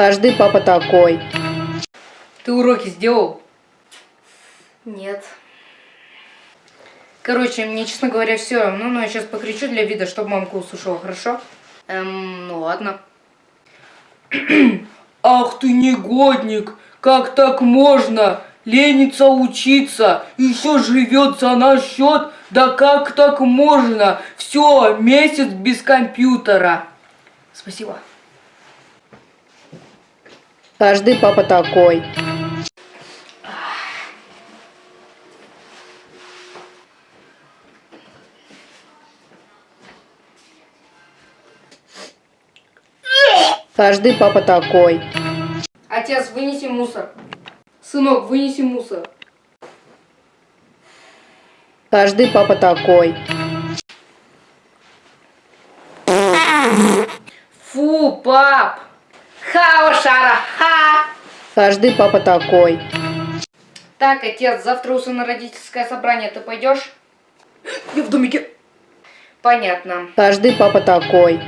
Каждый папа такой. Ты уроки сделал? Нет. Короче, мне, честно говоря, все равно, но я сейчас покричу для вида, чтобы мамка услышала, хорошо? Эм, ну ладно. Ах ты негодник! Как так можно? Ленится учиться, еще живет за наш счет. Да как так можно? Все, месяц без компьютера. Спасибо. Каждый папа такой. Каждый папа такой. Отец, вынеси мусор. Сынок, вынеси мусор. Каждый папа такой. Фу, пап! Хао, шара, ха! Каждый папа такой. Так, отец, завтра у сына родительское собрание, ты пойдешь? Я в домике. Понятно. Каждый папа такой.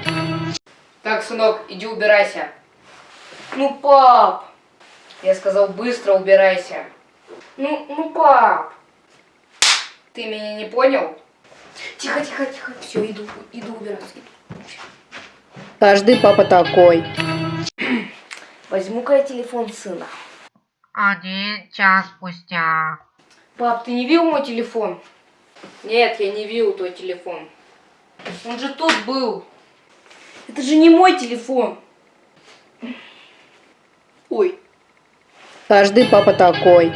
Так, сынок, иди убирайся. Ну, пап! Я сказал, быстро убирайся. Ну, ну, пап! Ты меня не понял? Тихо, тихо, тихо. Все, иду, иду убираться. иду. Каждый папа такой. Возьму-ка я телефон сына. Один час спустя. Пап, ты не видел мой телефон? Нет, я не видел твой телефон. Он же тут был. Это же не мой телефон. Ой. Каждый папа такой.